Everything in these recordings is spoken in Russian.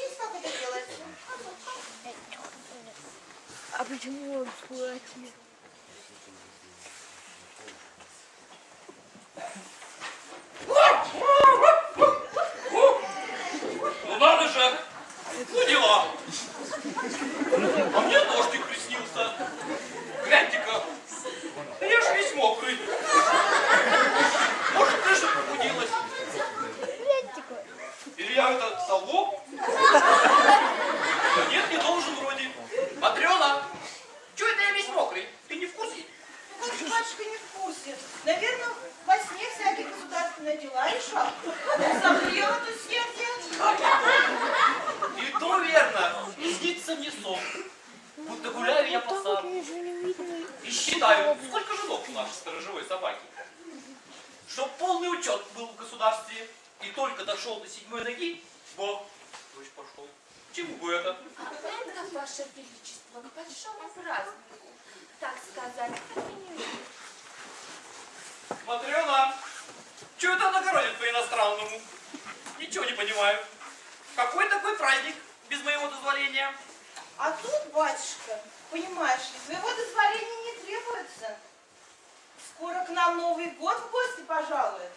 научись, как это делается. А почему он схватил? Ну надо же! Ну дела! А мне дождик приснился. Гляньте-ка, да я ж весь мокрый. Может, крыша пробудилась? Или я это солгу? Да нет, не должен вроде. Матрена, что это я весь мокрый? Ты не в курсе? Ну, как же батюшка не в курсе. Наверное, во сне всякие государственные дела решал. Согрел эту сердце. И то верно. И снится мне сон. Будто гуляю я по саду. И считаю, сколько же ног у нашей сторожевой собаки. Чтоб полный учет был в государстве. И только дошел до седьмой ноги, Бог, дождь пошел. Чему бы это? Это, Ваше Величество, к большому празднику, так сказать. Матрена, что это она городит по-иностранному? Ничего не понимаю. Какой такой праздник без моего дозволения? А тут, батюшка, понимаешь ли, твоего дозволения не требуется. Скоро к нам Новый год в гости пожалует.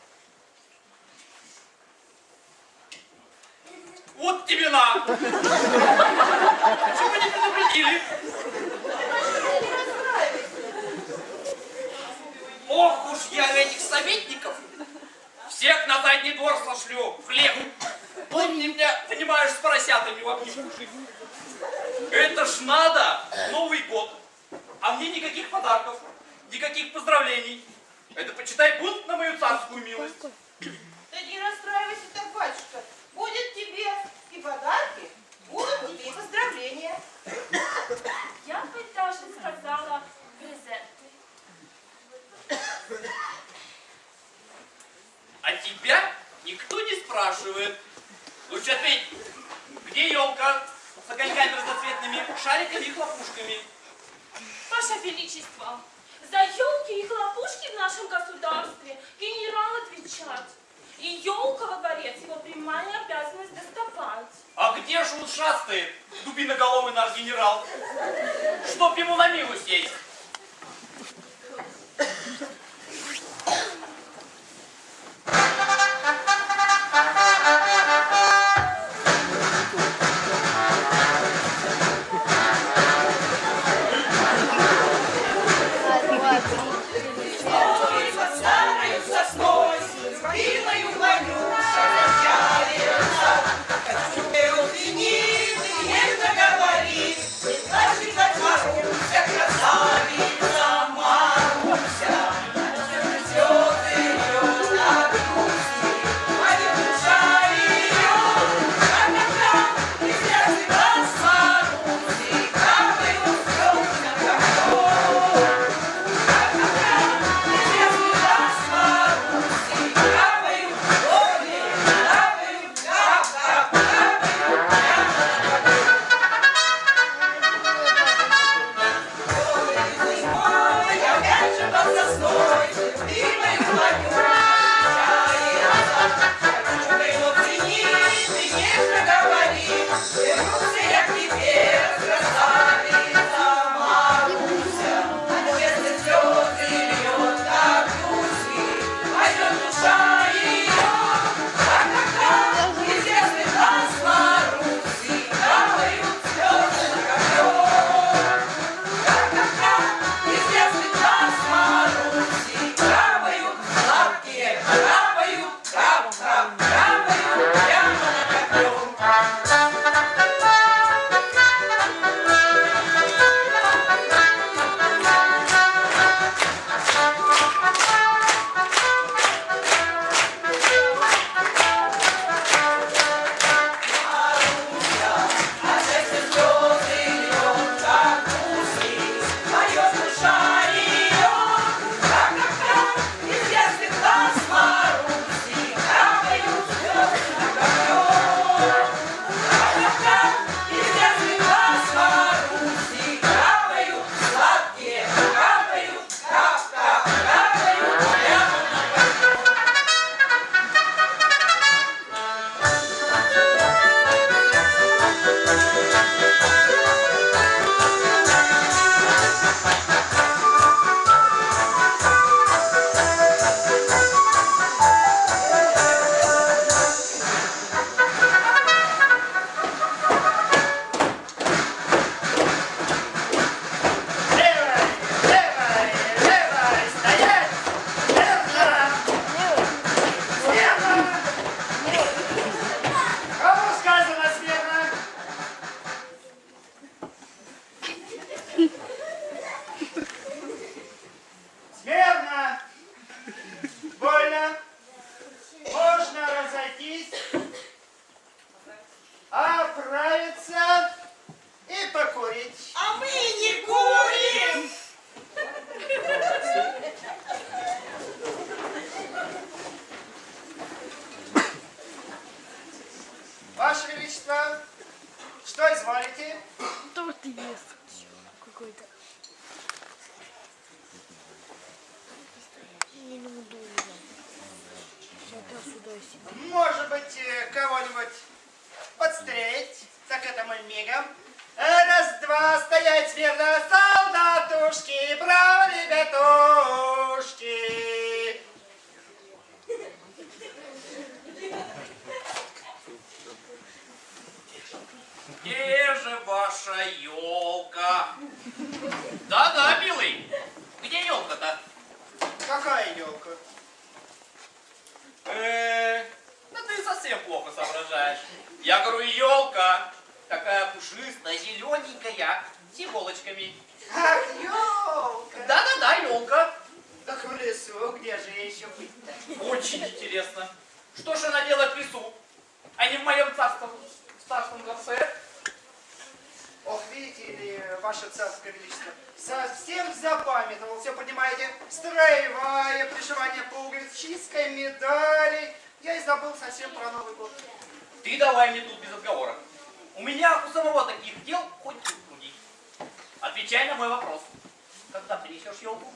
Вот тебе на! Почему не предупредили? Ох уж я этих советников! Всех на задний двор сошлю, в хлеб. Помни меня, понимаешь, с поросятами в обнимку. Это ж надо! Новый год. А мне никаких подарков, никаких поздравлений. Это почитай бунт на мою царскую милость. Да не расстраивайся так, батюшка. Будет тебе и подарки, будут тебе и поздравления. Я бы даже сказала презенты. А тебя никто не спрашивает. Лучше ответь, где елка с огоньками разноцветными, шариками и хлопушками? Ваше Величество, за елки и хлопушки в нашем государстве генерал отвечает. И елка во дворец его прямая обязанность доставать. А где же он шастает, дубиноголовый наш генерал? Чтоб ему на милость есть. Величество, что изволите? Торт ест. Какой-то. Может быть, э, кого-нибудь подстрелить? Так это мы мигом. Э, Раз-два, стоять смирно, солдатушки, браво, ребятушки. Где же ваша елка? Да-да, милый. Где елка-то? Какая елка? Э, да ты совсем плохо соображаешь. Я говорю, елка. Такая пушистая, зелененькая, с иголочками. Ах, елка! Да-да-да, елка. Так в лесу, где же еще быть-то? Очень интересно. Что же она делает в лесу, а не в моем царском, царском дворце? Ох, видите ли, ваше царское величество, совсем запамятовал, все понимаете, строевая, пришивание пуговиц, чистка медали. Я и забыл совсем про Новый год. Ты давай мне тут без отговоров. У меня у самого таких дел хоть тут. Отвечай на мой вопрос. Когда принесешь елку?